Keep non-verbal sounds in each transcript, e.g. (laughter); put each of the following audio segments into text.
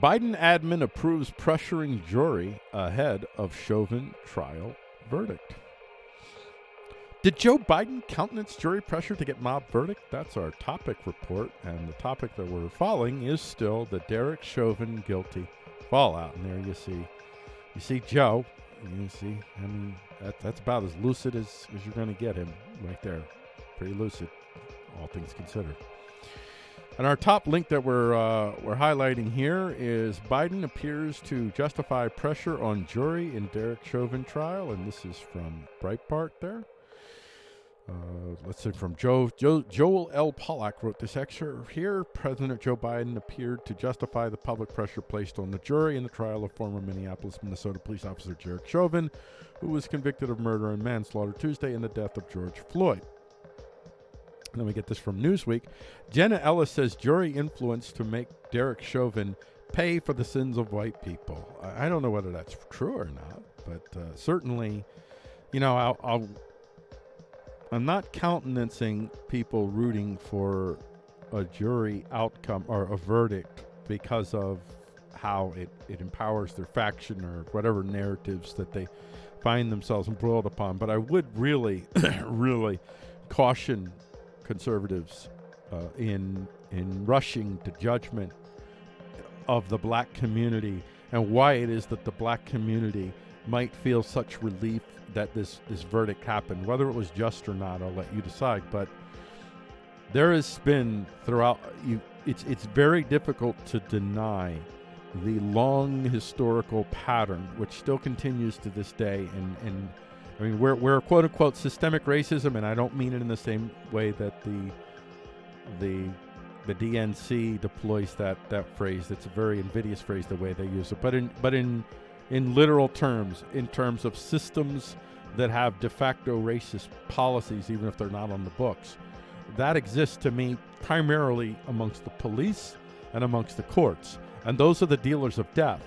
Biden admin approves pressuring jury ahead of Chauvin trial verdict. Did Joe Biden countenance jury pressure to get mob verdict? That's our topic report, and the topic that we're following is still the Derek Chauvin guilty fallout. And there you see, you see Joe. You see, I mean, that, that's about as lucid as, as you're going to get him right there. Pretty lucid, all things considered. And our top link that we're uh, we're highlighting here is Biden appears to justify pressure on jury in Derek Chauvin trial, and this is from Breitbart. There, uh, let's see from Joe, Joe Joel L. Pollak wrote this excerpt here. President Joe Biden appeared to justify the public pressure placed on the jury in the trial of former Minneapolis, Minnesota police officer Derek Chauvin, who was convicted of murder and manslaughter Tuesday in the death of George Floyd. Then we get this from Newsweek. Jenna Ellis says jury influence to make Derek Chauvin pay for the sins of white people. I, I don't know whether that's true or not, but uh, certainly, you know, I'll, I'll I'm not countenancing people rooting for a jury outcome or a verdict because of how it, it empowers their faction or whatever narratives that they find themselves embroiled upon. But I would really, (coughs) really caution conservatives uh, in in rushing to judgment of the black community and why it is that the black community might feel such relief that this this verdict happened. Whether it was just or not, I'll let you decide. But there has been throughout you. It's it's very difficult to deny the long historical pattern, which still continues to this day, and and I mean, we're, we're quote unquote systemic racism, and I don't mean it in the same way that the the the DNC deploys that that phrase. It's a very invidious phrase the way they use it. But in but in in literal terms, in terms of systems that have de facto racist policies, even if they're not on the books, that exists to me primarily amongst the police and amongst the courts, and those are the dealers of death.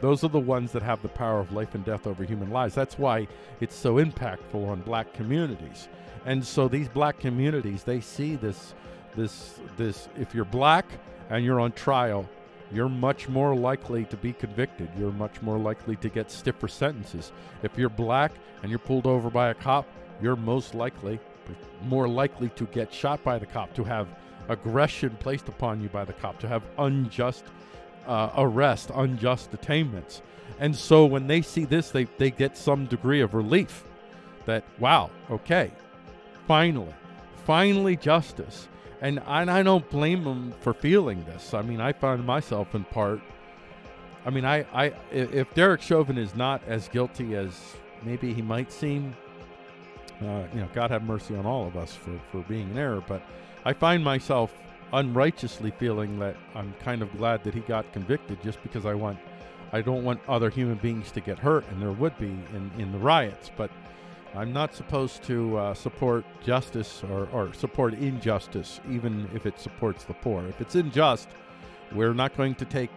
Those are the ones that have the power of life and death over human lives. That's why it's so impactful on black communities. And so these black communities, they see this this this if you're black and you're on trial, you're much more likely to be convicted. You're much more likely to get stiffer sentences. If you're black and you're pulled over by a cop, you're most likely more likely to get shot by the cop, to have aggression placed upon you by the cop, to have unjust uh, arrest, unjust detainments. And so when they see this, they, they get some degree of relief that, wow, okay, finally, finally justice. And, and I don't blame them for feeling this. I mean, I find myself in part. I mean, I, I if Derek Chauvin is not as guilty as maybe he might seem, uh, you know, God have mercy on all of us for, for being in error. But I find myself unrighteously feeling that I'm kind of glad that he got convicted just because I want I don't want other human beings to get hurt and there would be in, in the riots. But I'm not supposed to uh, support justice or, or support injustice even if it supports the poor. If it's unjust we're not going to take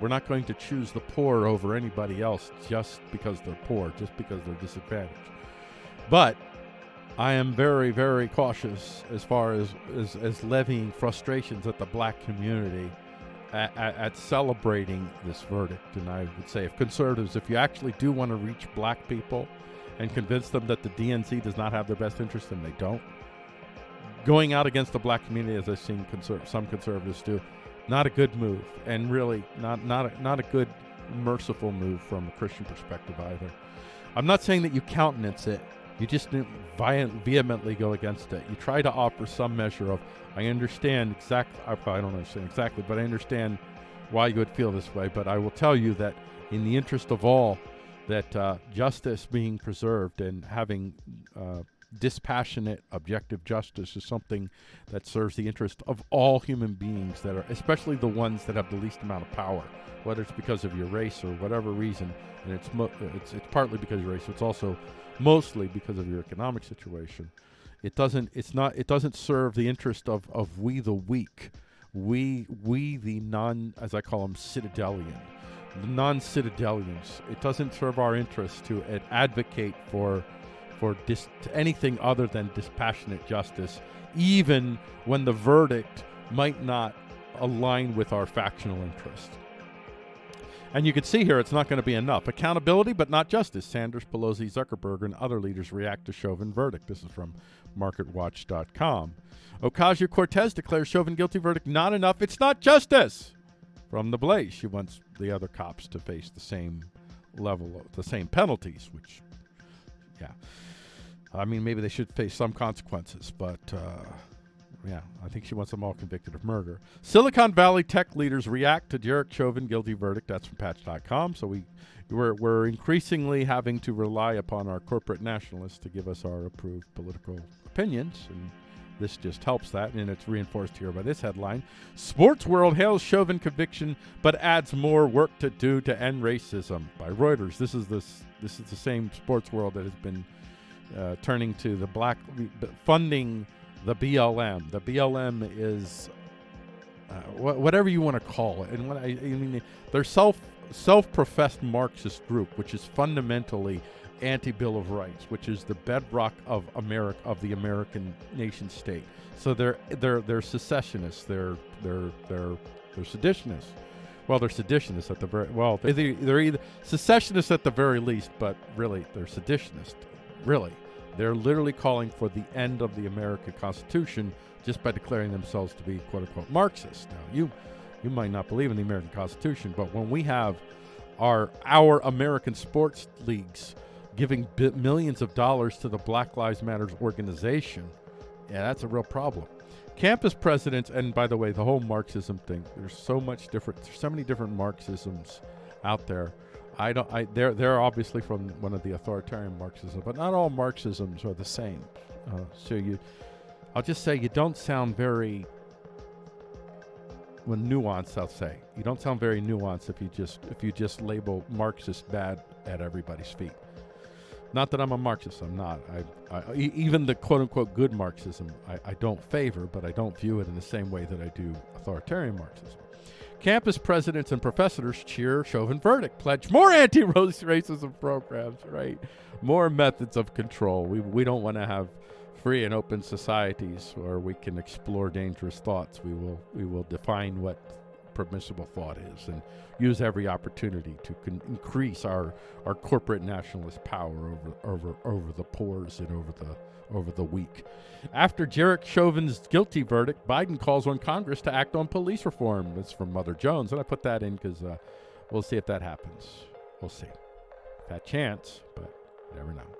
we're not going to choose the poor over anybody else just because they're poor just because they're disadvantaged. But I am very, very cautious as far as, as, as levying frustrations at the black community at, at, at, celebrating this verdict. And I would say, if conservatives, if you actually do want to reach black people and convince them that the DNC does not have their best interest and they don't, going out against the black community, as I've seen conser- some conservatives do, not a good move, and really not not a, not a good merciful move from a Christian perspective either. I'm not saying that you countenance it you just vehemently go against it. You try to offer some measure of, I understand exactly, I don't understand exactly, but I understand why you would feel this way. But I will tell you that in the interest of all, that uh, justice being preserved and having uh, dispassionate, objective justice is something that serves the interest of all human beings that are, especially the ones that have the least amount of power, whether it's because of your race or whatever reason. And it's it's it's partly because of your race. It's also mostly because of your economic situation. It doesn't. It's not. It doesn't serve the interest of of we the weak, we we the non, as I call them, citadelian, the non-citadelians. It doesn't serve our interest to advocate for for dis- anything other than dispassionate justice, even when the verdict might not align with our factional interest. And you can see here it's not going to be enough. Accountability, but not justice. Sanders, Pelosi, Zuckerberg, and other leaders react to Chauvin verdict. This is from MarketWatch.com. Ocasio Cortez declares Chauvin guilty verdict not enough. It's not justice. From the Blaze, she wants the other cops to face the same level of the same penalties, which, yeah. I mean, maybe they should face some consequences, but uh, yeah, I think she wants them all convicted of murder. Silicon Valley tech leaders react to Derek Chauvin guilty verdict. That's from Patch.com. So we we're, we're increasingly having to rely upon our corporate nationalists to give us our approved political opinions, and this just helps that, and it's reinforced here by this headline. Sports World hails Chauvin conviction, but adds more work to do to end racism by Reuters. This is this this is the same Sports World that has been uh, turning to the black funding the BLM. The BLM is uh, wh- whatever you want to call it, and what I, I mean, they're self self-professed Marxist group, which is fundamentally anti-Bill of Rights, which is the bedrock of America of the American nation state. So they're they're they're secessionists. They're they're they're they're seditionists. Well, they're seditionists at the very well. They're, they're either secessionists at the very least, but really they're seditionists. Really, they're literally calling for the end of the American Constitution just by declaring themselves to be quote unquote Marxist. Now, you you might not believe in the American Constitution, but when we have our our American sports leagues giving millions of dollars to the Black Lives Matters organization, yeah, that's a real problem. Campus presidents, and by the way, the whole Marxism thing, there's so much different, there's so many different Marxisms out there. I don't. I they're they're obviously from one of the authoritarian Marxism, but not all Marxisms are the same. Uh, so you, I'll just say you don't sound very when nuanced. I'll say you don't sound very nuanced if you just if you just label Marxist bad at everybody's feet. Not that I'm a Marxist. I'm not. I, I even the quote unquote good Marxism I, I don't favor, but I don't view it in the same way that I do authoritarian Marxism. Campus presidents and professors cheer Chauvin verdict, pledge more anti-racism programs, right? More methods of control. We, we don't want to have free and open societies where we can explore dangerous thoughts. We will we will define what permissible thought is and use every opportunity to increase our our corporate nationalist power over over over the poors and over the over the week. After Derek Chauvin's guilty verdict, Biden calls on Congress to act on police reform. That's from Mother Jones, and I put that in because uh, we'll see if that happens. We'll see. That chance, but never know.